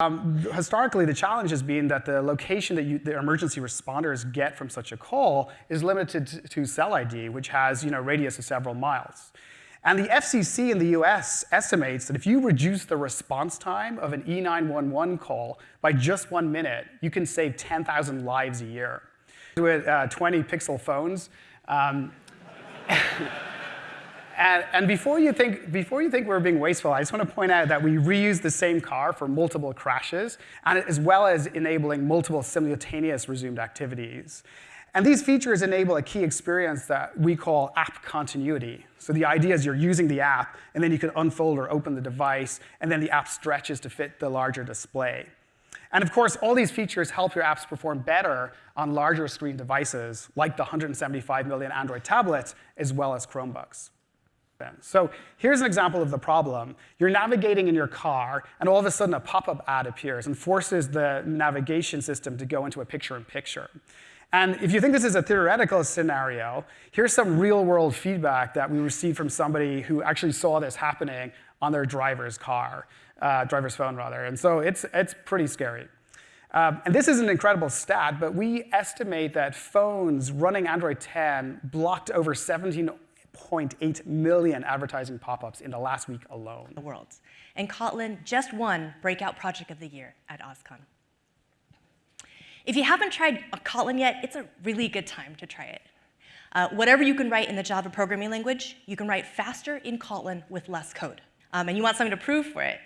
Um, historically, the challenge has been that the location that you, the emergency responders get from such a call is limited to, cell ID, which has you know, radius of several miles. And the FCC in the US estimates that if you reduce the response time of an E911 call by just one minute, you can save 10,000 lives a year. With uh, 20 pixel phones, um, And, and, before, you think, before you think we're being wasteful, I just want to point out that we reuse the same car for multiple crashes, and as well as enabling multiple simultaneous resumed activities. And these features enable a key experience that we call app continuity. So the idea is you're using the app, and then you can unfold or open the device, and then the app stretches to fit the larger display. And of course, all these features help your apps perform better on larger screen devices, like the 175 million Android tablets, as well as Chromebooks. So here's an example of the problem. You're navigating in your car, and all of a sudden a pop-up ad appears and forces the navigation system to go into a picture-in-picture. -picture. And if you think this is a theoretical scenario, here's some real-world feedback that we received from somebody who actually saw this happening on their driver's car, uh, driver's phone, rather. And so it's, it's pretty scary. Um, and this is an incredible stat, but we estimate that phones running Android 10 blocked over 17 1.8 million advertising pop-ups in the last week alone. The world. And Kotlin just won Breakout Project of the Year at OSCON. If you haven't tried Kotlin yet, it's a really good time to try it. Uh, whatever you can write in the Java programming language, you can write faster in Kotlin with less code. Um, and you want something to prove for it.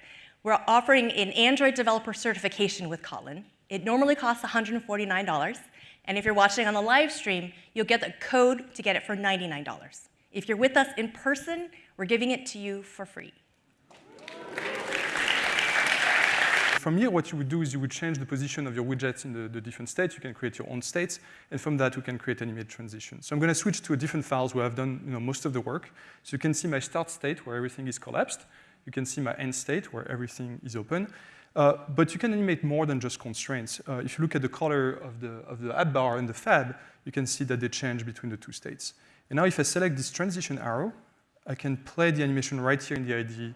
We're offering an Android developer certification with Kotlin. It normally costs $149. And if you're watching on the live stream, you'll get the code to get it for $99. If you're with us in person, we're giving it to you for free. From here, what you would do is you would change the position of your widgets in the, the different states. You can create your own states, and from that, we can create animated transitions. So I'm going to switch to a different files where I've done you know, most of the work. So you can see my start state where everything is collapsed. You can see my end state where everything is open. Uh, but you can animate more than just constraints. Uh, if you look at the color of the, of the app bar and the fab, you can see that they change between the two states. And now if I select this transition arrow, I can play the animation right here in the IDE.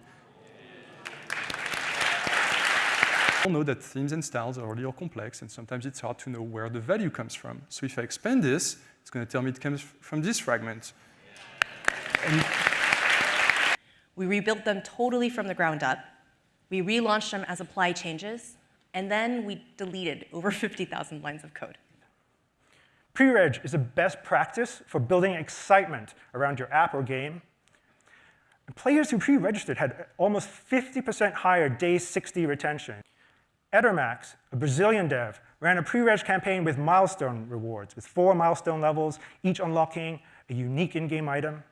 You'll know that themes and styles are a little complex, and sometimes it's hard to know where the value comes from. So if I expand this, it's going to tell me it comes from this fragment. And we rebuilt them totally from the ground up. We relaunched them as apply changes, and then we deleted over 50,000 lines of code. Pre-reg is a best practice for building excitement around your app or game. Players who pre-registered had almost 50% higher day 60 retention. Edermax, a Brazilian dev, ran a pre-reg campaign with milestone rewards, with four milestone levels, each unlocking a unique in-game item.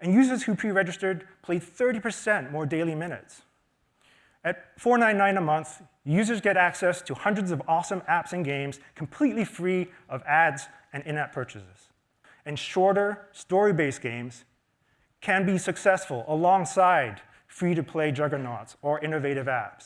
And users who pre-registered played 30% more daily minutes. At $4.99 a month, users get access to hundreds of awesome apps and games completely free of ads and in-app purchases. And shorter, story-based games can be successful alongside free-to-play juggernauts or innovative apps.